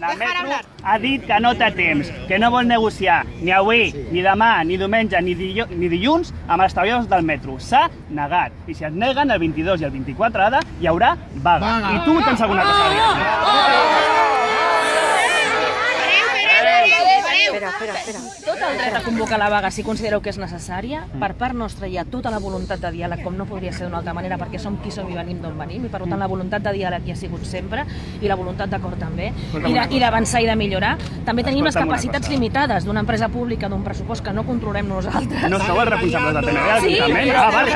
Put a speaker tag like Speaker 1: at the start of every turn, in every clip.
Speaker 1: La Metro ha dit que no té temps, que no vol negociar ni avui, ni demà, ni diumenge, ni, dilluns amb els treballadors del metro. S'ha negat. I si es neguen el 22 i el 24 ara, hi haurà vaga.
Speaker 2: Vaga.
Speaker 1: I tu tens alguna cosa a dir.
Speaker 3: Espera, espera, espera.
Speaker 4: Tot el dret a convocar la vaga si considereu que és necessària. Per part nostra hi ha tota la voluntat de diàleg, com no podria ser d'una altra manera, perquè som qui som i venim d'on venim, i per tant la voluntat de diàleg hi ha sigut sempre, i la voluntat d'acord també, i
Speaker 1: cosa.
Speaker 4: i d'avançar i de millorar. També tenim les
Speaker 1: Escolta'm
Speaker 4: capacitats limitades d'una empresa pública, d'un pressupost que no controlem nosaltres.
Speaker 1: No sou els responsables de TNB,
Speaker 4: Sí, però
Speaker 1: Ah, vale,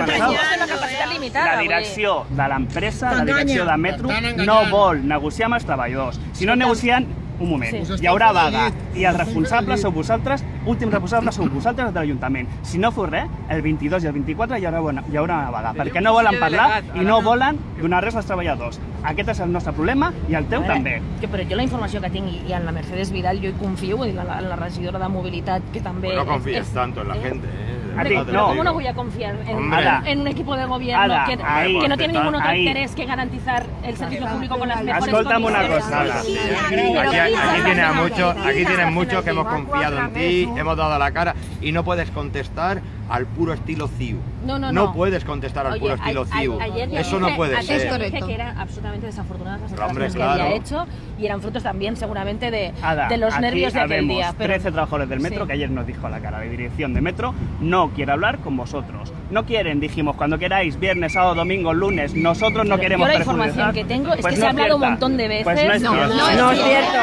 Speaker 4: capacitat limitada.
Speaker 1: La direcció de l'empresa, la direcció de Metro, no vol negociar amb els treballadors. Si no negocien, un moment,
Speaker 4: Sí.
Speaker 1: hi haurà vaga. I els responsables sou vosaltres, últims responsables sou vosaltres de l'Ajuntament. Si no fos res, el 22 i el 24 hi haurà, una, hi haurà una vaga, perquè no volen parlar i no volen donar res als treballadors. Aquest és el nostre problema i el teu
Speaker 4: veure,
Speaker 1: també.
Speaker 4: Que, però jo la informació que tinc i en la Mercedes Vidal jo hi confio, en la, en la regidora de mobilitat que també...
Speaker 5: Pues no confíes
Speaker 4: és-
Speaker 5: tanto en la
Speaker 4: eh?
Speaker 5: gente, ¿eh?
Speaker 4: Pero
Speaker 1: no.
Speaker 4: ¿cómo no voy a confiar en,
Speaker 1: Ada.
Speaker 4: en un equipo de gobierno
Speaker 1: Ada,
Speaker 4: que,
Speaker 1: ahí.
Speaker 4: que no tiene ningún otro
Speaker 1: Ahí.
Speaker 4: interés que garantizar el servicio público con las mejores
Speaker 1: Escolta'm una
Speaker 4: condiciones?
Speaker 1: cosa, Ada.
Speaker 4: Sí,
Speaker 5: Aquí, a
Speaker 4: hacen
Speaker 5: muchos,
Speaker 4: aquí, hacen
Speaker 5: muchos que hemos confiado en ti, hemos dado la cara y no puedes contestar al puro estilo CIU.
Speaker 4: No, no, no.
Speaker 5: puedes contestar al
Speaker 4: Oye,
Speaker 5: puro
Speaker 4: a-
Speaker 5: estilo
Speaker 4: a-
Speaker 5: CIU.
Speaker 4: ayer ya
Speaker 5: Eso no puede
Speaker 4: ayer
Speaker 5: ser.
Speaker 4: dije que eran absolutamente desafortunadas las
Speaker 5: hombre,
Speaker 4: declaraciones que había
Speaker 5: claro.
Speaker 4: hecho y eran frutos también seguramente de,
Speaker 1: Ada,
Speaker 4: de los nervios de aquel día. Pero
Speaker 1: 13 trabajadores del metro
Speaker 4: Sí.
Speaker 1: que ayer nos dijo a la cara de dirección de metro no quiere hablar con vosotros. No quieren, dijimos, cuando queráis, viernes, sábado, domingo, lunes, nosotros no
Speaker 4: Pero
Speaker 1: queremos
Speaker 4: yo la información que tengo es
Speaker 1: Pues
Speaker 4: que
Speaker 1: no
Speaker 4: se ha hablado un
Speaker 1: cierta.
Speaker 4: montón de veces.
Speaker 1: Pues no es
Speaker 4: No,
Speaker 1: cierto.
Speaker 3: No es cierto.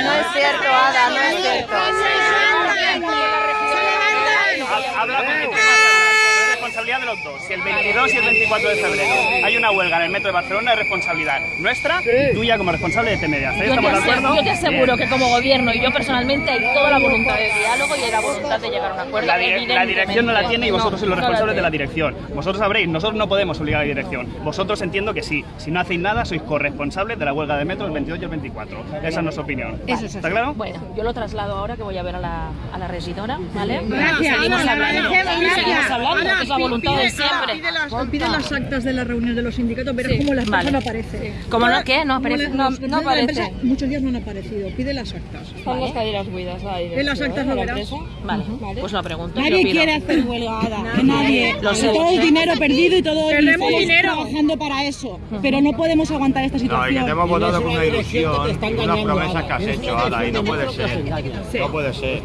Speaker 3: No es cierto, Ada, no es cierto.
Speaker 1: Ha- Habla con de los dos. Si el 22 y el 24 de febrero hay una huelga en el metro de Barcelona, es responsabilidad nuestra y tuya como responsable de TMDA.
Speaker 4: Yo
Speaker 1: ¿Estamos
Speaker 4: te,
Speaker 1: de
Speaker 4: ase-
Speaker 1: acuerdo?
Speaker 4: yo te aseguro que como gobierno y yo personalmente hay toda la voluntad de diálogo y hay la voluntad de llegar a un acuerdo.
Speaker 1: La, di- la
Speaker 4: evidentemente.
Speaker 1: dirección no la tiene y vosotros
Speaker 4: No,
Speaker 1: sois los
Speaker 4: no
Speaker 1: responsables de la dirección. Vosotros sabréis, nosotros no podemos obligar a la dirección. Vosotros entiendo que sí. Si no hacéis nada, sois corresponsables de la huelga de metro el 22 y el 24. Esa es nuestra opinión. ¿Está claro?
Speaker 4: Bueno, yo lo traslado ahora que voy a ver a la, a la regidora, ¿vale?
Speaker 2: Gracias,
Speaker 4: seguimos hablando,
Speaker 2: gracias.
Speaker 4: seguimos hablando, que es la voluntad de siempre.
Speaker 6: Pide las, pide las actas de las reuniones de los sindicatos, verás
Speaker 4: Sí,
Speaker 6: cómo las
Speaker 4: vale.
Speaker 6: cosas no aparecen.
Speaker 4: ¿Cómo no? ¿Qué? No aparece.
Speaker 6: las-
Speaker 4: No,
Speaker 6: la
Speaker 4: aparece.
Speaker 6: empresa muchos días no han aparecido. Pide las actas.
Speaker 4: Están las caderas ahí.
Speaker 6: En las actas lo verás.
Speaker 4: Vale, pues lo pregunto.
Speaker 7: Nadie
Speaker 4: pido.
Speaker 7: quiere hacer huelga, Ada, nadie. Todo el dinero perdido y todo el
Speaker 6: dinero.
Speaker 7: trabajando para eso. Pero no podemos aguantar esta
Speaker 5: No, y que
Speaker 7: situación.
Speaker 5: te hemos votado con una ilusión promesas
Speaker 2: Ada.
Speaker 5: que has
Speaker 2: una
Speaker 5: hecho, Ada, y no puede ser. No puede ser.